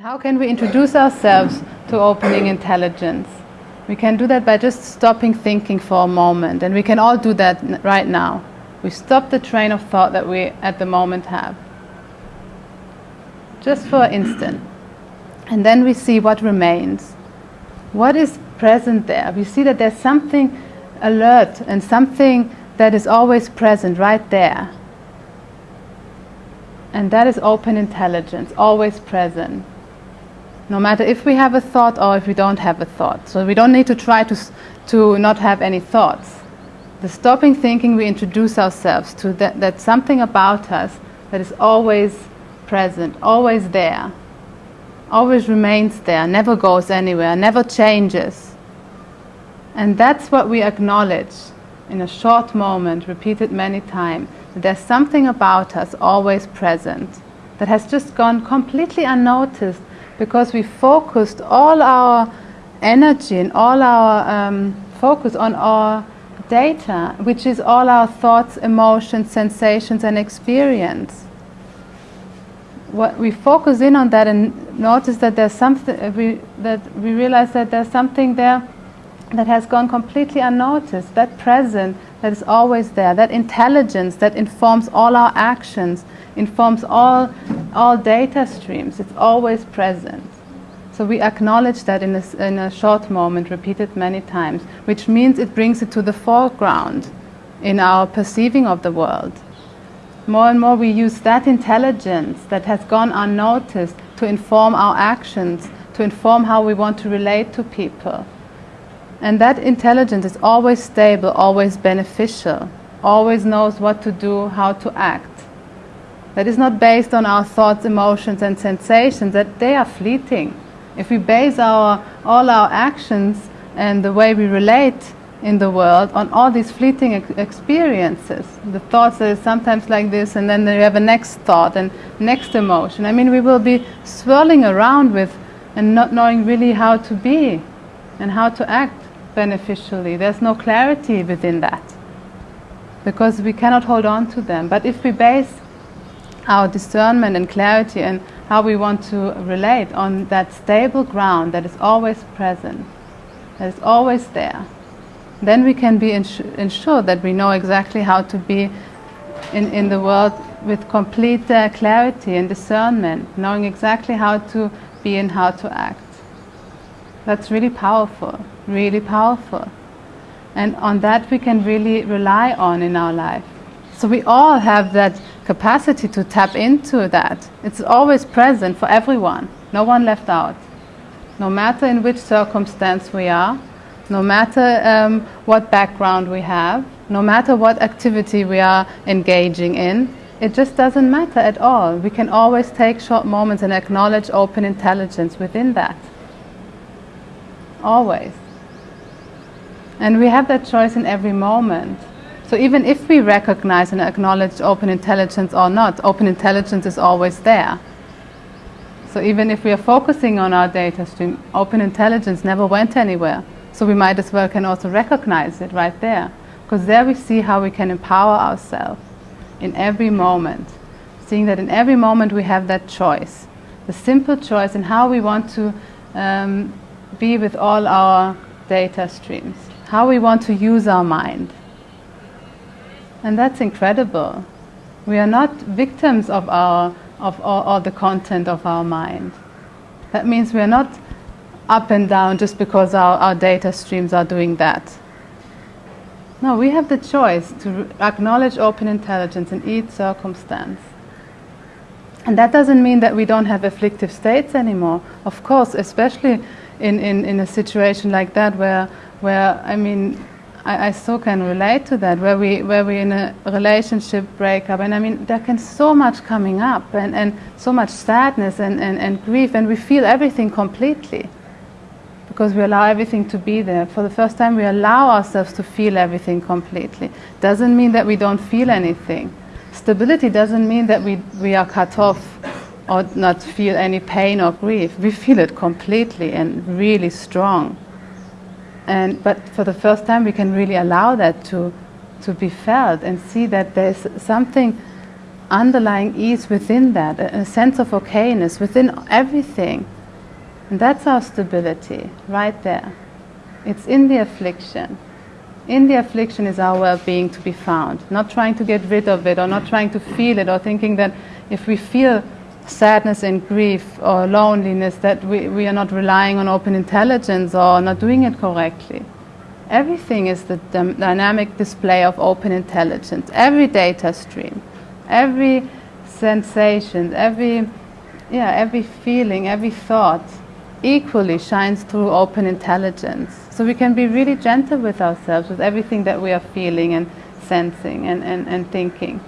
How can we introduce ourselves to opening intelligence? We can do that by just stopping thinking for a moment, and we can all do that right now. We stop the train of thought that we at the moment have. Just for an instant. And then we see what remains. What is present there? We see that there's something alert and something that is always present right there. And that is open intelligence, always present no matter if we have a thought or if we don't have a thought. So we don't need to try to, to not have any thoughts. The stopping thinking, we introduce ourselves to that, that something about us that is always present, always there, always remains there, never goes anywhere, never changes. And that's what we acknowledge in a short moment, repeated many times. That there's something about us always present that has just gone completely unnoticed because we focused all our energy and all our um, focus on our data, which is all our thoughts, emotions, sensations, and experience. What we focus in on that and notice that there's something uh, we, that we realize that there's something there that has gone completely unnoticed. That present that is always there. That intelligence that informs all our actions, informs all all data streams. It's always present. So we acknowledge that in a, in a short moment, repeated many times, which means it brings it to the foreground in our perceiving of the world. More and more we use that intelligence that has gone unnoticed to inform our actions, to inform how we want to relate to people. And that intelligence is always stable, always beneficial, always knows what to do, how to act. That is not based on our thoughts, emotions, and sensations, that they are fleeting. If we base our, all our actions and the way we relate in the world on all these fleeting ex- experiences, the thoughts that are sometimes like this, and then you have a next thought and next emotion. I mean, we will be swirling around with and not knowing really how to be and how to act beneficially. There's no clarity within that because we cannot hold on to them. But if we base our discernment and clarity and how we want to relate on that stable ground that is always present, that is always there, then we can be insu- ensure that we know exactly how to be in, in the world with complete uh, clarity and discernment, knowing exactly how to be and how to act. That's really powerful, really powerful. And on that we can really rely on in our life. So we all have that capacity to tap into that. It's always present for everyone, no one left out. No matter in which circumstance we are, no matter um, what background we have, no matter what activity we are engaging in, it just doesn't matter at all. We can always take short moments and acknowledge open intelligence within that. Always. And we have that choice in every moment. So even if we recognize and acknowledge open intelligence or not, open intelligence is always there. So even if we are focusing on our data stream, open intelligence never went anywhere. So we might as well can also recognize it right there. Because there we see how we can empower ourselves in every moment. Seeing that in every moment we have that choice. The simple choice in how we want to um, be with all our data streams. How we want to use our mind. And that's incredible. We are not victims of, our, of all, all the content of our mind. That means we are not up and down just because our, our data streams are doing that. No, we have the choice to acknowledge open intelligence in each circumstance. And that doesn't mean that we don't have afflictive states anymore. Of course, especially in, in, in a situation like that where, where I mean, I, I so can relate to that, where we where we in a relationship breakup, and I mean there can so much coming up, and, and so much sadness and, and, and grief, and we feel everything completely because we allow everything to be there. For the first time, we allow ourselves to feel everything completely. Doesn't mean that we don't feel anything. Stability doesn't mean that we, we are cut off or not feel any pain or grief. We feel it completely and really strong. And, but for the first time, we can really allow that to, to be felt and see that there's something underlying ease within that, a, a sense of okayness within everything. And that's our stability, right there. It's in the affliction. In the affliction is our well being to be found. Not trying to get rid of it or not trying to feel it or thinking that if we feel sadness and grief or loneliness, that we, we are not relying on open intelligence or not doing it correctly. Everything is the dynamic display of open intelligence. Every data stream, every sensation, every, yeah, every feeling, every thought equally shines through open intelligence. So we can be really gentle with ourselves, with everything that we are feeling and sensing and, and, and thinking.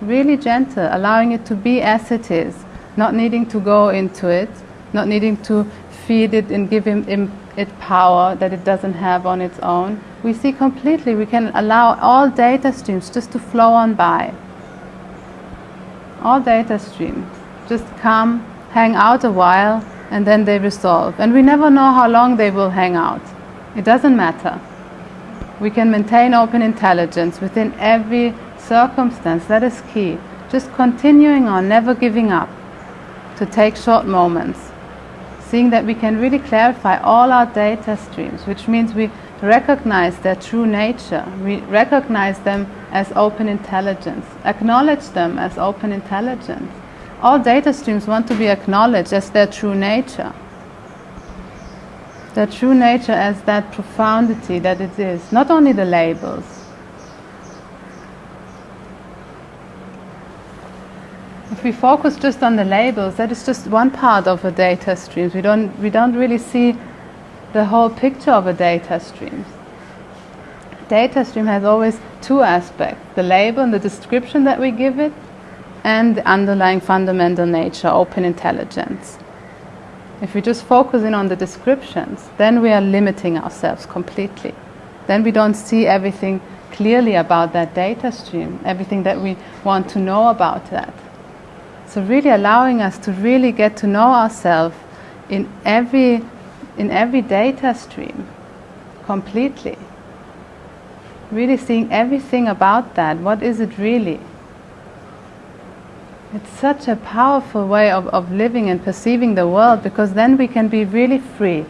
Really gentle, allowing it to be as it is, not needing to go into it, not needing to feed it and give him, him it power that it doesn't have on its own. We see completely, we can allow all data streams just to flow on by. All data streams just come, hang out a while, and then they resolve. And we never know how long they will hang out. It doesn't matter. We can maintain open intelligence within every circumstance. That is key. Just continuing on, never giving up, to take short moments. Seeing that we can really clarify all our data streams, which means we recognize their true nature. We recognize them as open intelligence, acknowledge them as open intelligence all data streams want to be acknowledged as their true nature. Their true nature as that profundity that it is, not only the labels. If we focus just on the labels, that is just one part of a data stream. We don't, we don't really see the whole picture of a data stream. Data stream has always two aspects the label and the description that we give it, and the underlying fundamental nature, open intelligence. If we just focus in on the descriptions, then we are limiting ourselves completely. Then we don't see everything clearly about that data stream, everything that we want to know about that. So really allowing us to really get to know ourselves in every in every data stream completely. Really seeing everything about that. What is it really? It's such a powerful way of, of living and perceiving the world because then we can be really free.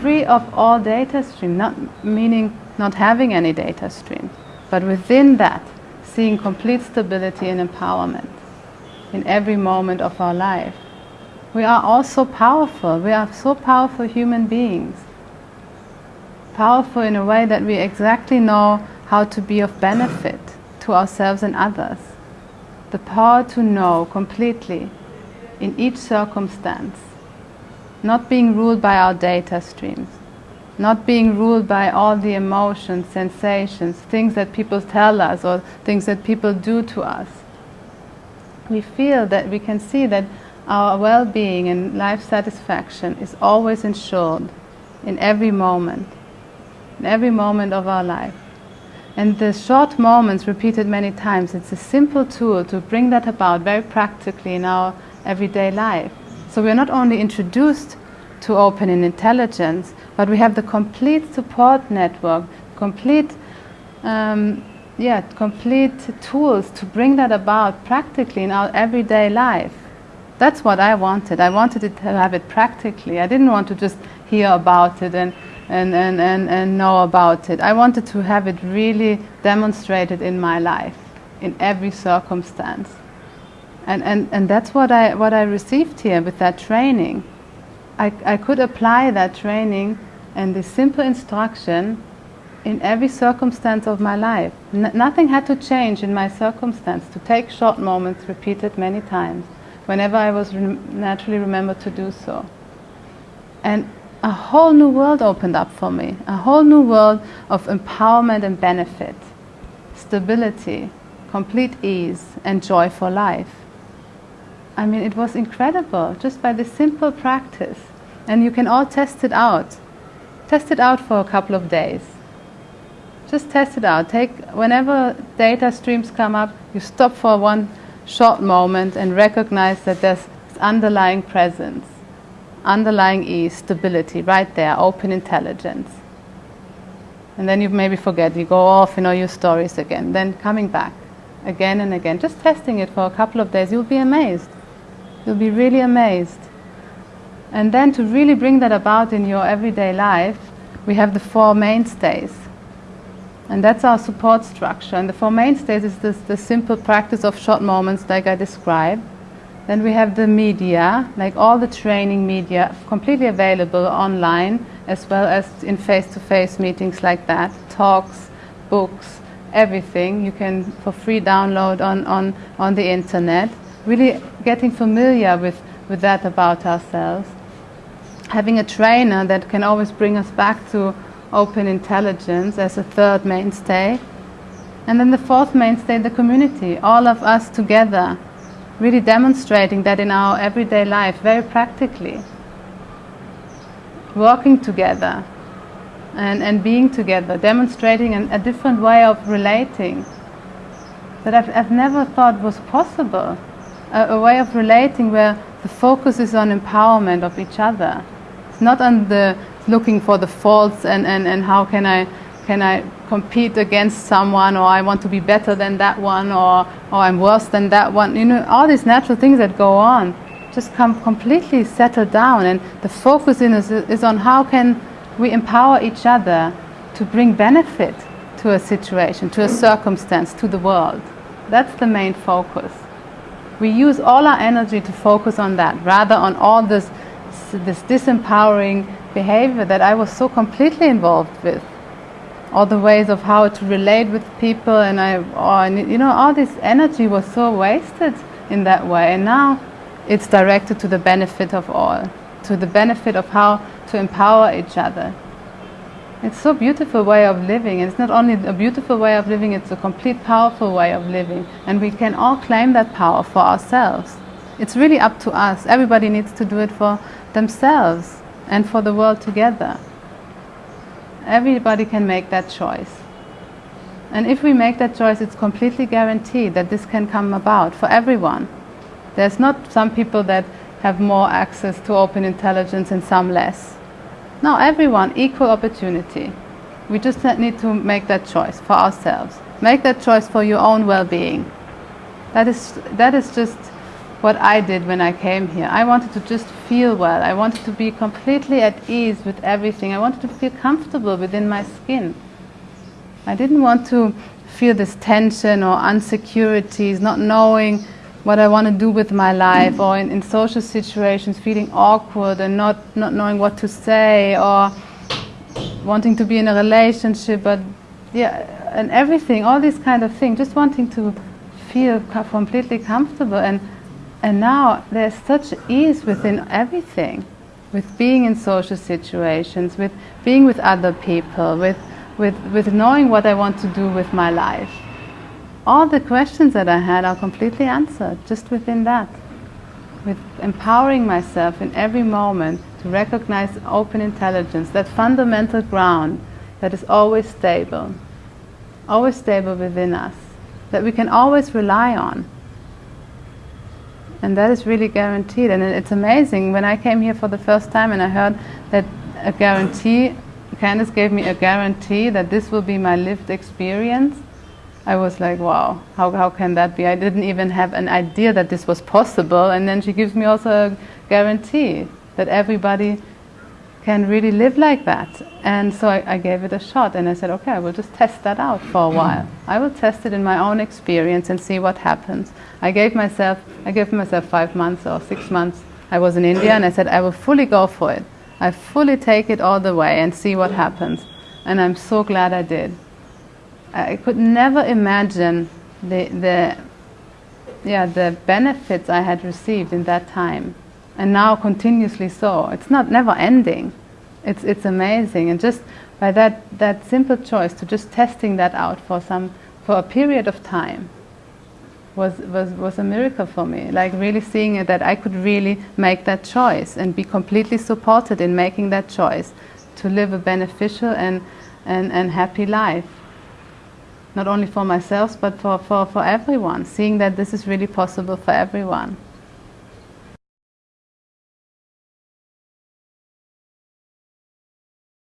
Free of all data stream, not meaning not having any data stream, but within that, seeing complete stability and empowerment in every moment of our life. We are all so powerful. We are so powerful human beings. Powerful in a way that we exactly know how to be of benefit to ourselves and others the power to know completely in each circumstance, not being ruled by our data streams, not being ruled by all the emotions, sensations, things that people tell us or things that people do to us. We feel that we can see that our well being and life satisfaction is always ensured in every moment, in every moment of our life. And the short moments repeated many times, it's a simple tool to bring that about very practically in our everyday life. So we're not only introduced to open in intelligence, but we have the complete support network, complete, um, yeah, complete tools to bring that about practically in our everyday life. That's what I wanted. I wanted to have it practically. I didn't want to just hear about it and and, and, and, and know about it. I wanted to have it really demonstrated in my life, in every circumstance. And, and, and that's what I, what I received here with that training. I, I could apply that training and the simple instruction in every circumstance of my life. N- nothing had to change in my circumstance, to take short moments repeated many times, whenever I was re- naturally remembered to do so. And a whole new world opened up for me, a whole new world of empowerment and benefit, stability, complete ease, and joy for life. I mean, it was incredible just by this simple practice. And you can all test it out. Test it out for a couple of days. Just test it out. Take whenever data streams come up, you stop for one short moment and recognize that there's underlying presence underlying ease, stability, right there, open intelligence. And then you maybe forget, you go off in all your stories again. Then coming back again and again, just testing it for a couple of days, you'll be amazed. You'll be really amazed. And then to really bring that about in your everyday life, we have the four mainstays. And that's our support structure. And the four mainstays is this, the simple practice of short moments, like I described. Then we have the media, like all the training media, completely available online, as well as in face to face meetings like that, talks, books, everything you can for free download on, on, on the internet. Really getting familiar with, with that about ourselves. Having a trainer that can always bring us back to open intelligence as a third mainstay. And then the fourth mainstay, the community, all of us together, really demonstrating that in our everyday life, very practically. Working together and, and being together, demonstrating an, a different way of relating that I've, I've never thought was possible. A, a way of relating where the focus is on empowerment of each other. It's not on the looking for the faults and, and, and how can I can I compete against someone or I want to be better than that one or, or I'm worse than that one. You know, all these natural things that go on just come completely settled down and the focus in is, is on how can we empower each other to bring benefit to a situation, to a circumstance, to the world. That's the main focus. We use all our energy to focus on that rather on all this, this disempowering behavior that I was so completely involved with. All the ways of how to relate with people, and I, oh, or, you know, all this energy was so wasted in that way. And now it's directed to the benefit of all, to the benefit of how to empower each other. It's so beautiful way of living. It's not only a beautiful way of living, it's a complete powerful way of living. And we can all claim that power for ourselves. It's really up to us. Everybody needs to do it for themselves and for the world together. Everybody can make that choice. And if we make that choice, it's completely guaranteed that this can come about for everyone. There's not some people that have more access to open intelligence and some less. No, everyone, equal opportunity. We just need to make that choice for ourselves. Make that choice for your own well being. That is, that is just what I did when I came here. I wanted to just feel well. I wanted to be completely at ease with everything. I wanted to feel comfortable within my skin. I didn't want to feel this tension or insecurities, not knowing what I want to do with my life, or in, in social situations feeling awkward and not, not knowing what to say, or wanting to be in a relationship, but yeah, and everything, all these kind of things, just wanting to feel completely comfortable. And, and now there's such ease within everything, with being in social situations, with being with other people, with, with, with knowing what I want to do with my life all the questions that I had are completely answered just within that. With empowering myself in every moment to recognize open intelligence, that fundamental ground that is always stable, always stable within us, that we can always rely on. And that is really guaranteed. And it's amazing. When I came here for the first time and I heard that a guarantee, Candice gave me a guarantee that this will be my lived experience, I was like, wow, how, how can that be? I didn't even have an idea that this was possible. And then she gives me also a guarantee that everybody can really live like that. And so I, I, gave it a shot and I said, okay, I will just test that out for a while. Mm. I will test it in my own experience and see what happens. I gave myself, I gave myself five months or six months. I was in India and I said, I will fully go for it. I fully take it all the way and see what happens. And I'm so glad I did. I could never imagine the, the, yeah, the benefits I had received in that time. And now continuously so. It's not never ending. It's, it's amazing. And just by that, that simple choice to just testing that out for, some, for a period of time was, was, was a miracle for me. Like really seeing it that I could really make that choice and be completely supported in making that choice to live a beneficial and, and, and happy life not only for myself but for, for, for everyone, seeing that this is really possible for everyone.